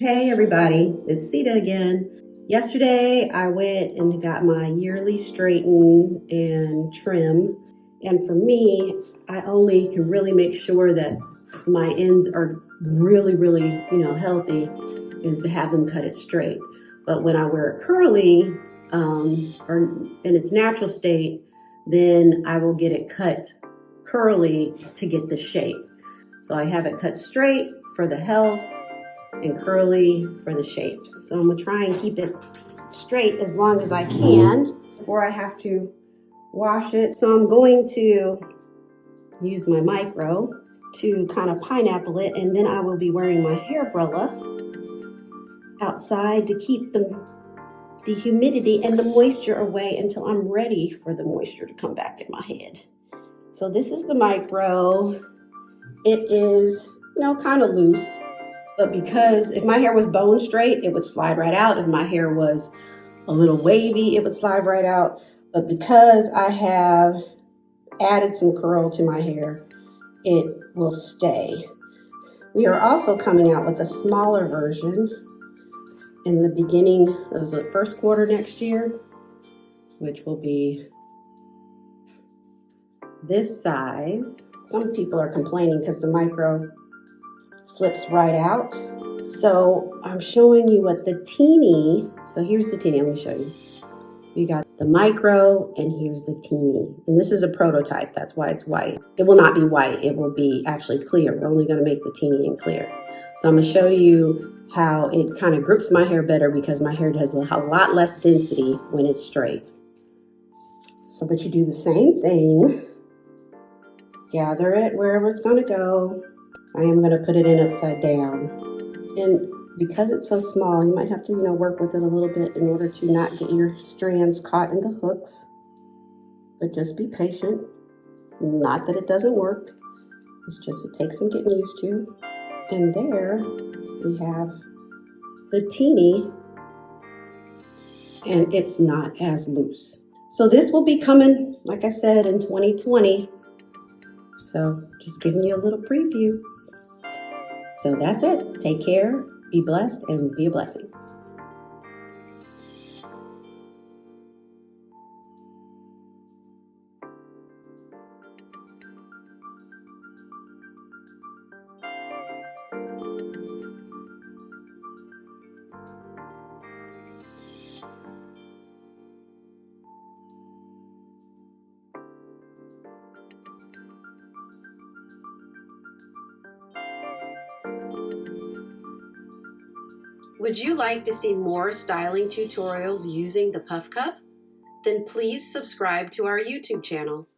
Hey everybody, it's Sita again. Yesterday I went and got my yearly straighten and trim. And for me, I only can really make sure that my ends are really, really, you know, healthy is to have them cut it straight. But when I wear it curly um, or in its natural state, then I will get it cut curly to get the shape. So I have it cut straight for the health and curly for the shape. So I'm gonna try and keep it straight as long as I can before I have to wash it. So I'm going to use my micro to kind of pineapple it and then I will be wearing my Hairbrella outside to keep the, the humidity and the moisture away until I'm ready for the moisture to come back in my head. So this is the micro. It is, you know, kind of loose. But because if my hair was bone straight, it would slide right out. If my hair was a little wavy, it would slide right out. But because I have added some curl to my hair, it will stay. We are also coming out with a smaller version in the beginning of the first quarter next year, which will be this size. Some people are complaining because the micro slips right out. So I'm showing you what the teeny, so here's the teeny, let me show you. You got the micro and here's the teeny. And this is a prototype, that's why it's white. It will not be white, it will be actually clear. We're only gonna make the teeny and clear. So I'm gonna show you how it kind of grips my hair better because my hair has a lot less density when it's straight. So, but you do the same thing. Gather it wherever it's gonna go. I am going to put it in upside down. And because it's so small, you might have to, you know, work with it a little bit in order to not get your strands caught in the hooks. But just be patient. Not that it doesn't work. It's just it takes some getting used to. And there we have the teeny and it's not as loose. So this will be coming, like I said, in 2020. So just giving you a little preview. So that's it. Take care, be blessed, and be a blessing. Would you like to see more styling tutorials using the Puff Cuff? Then please subscribe to our YouTube channel.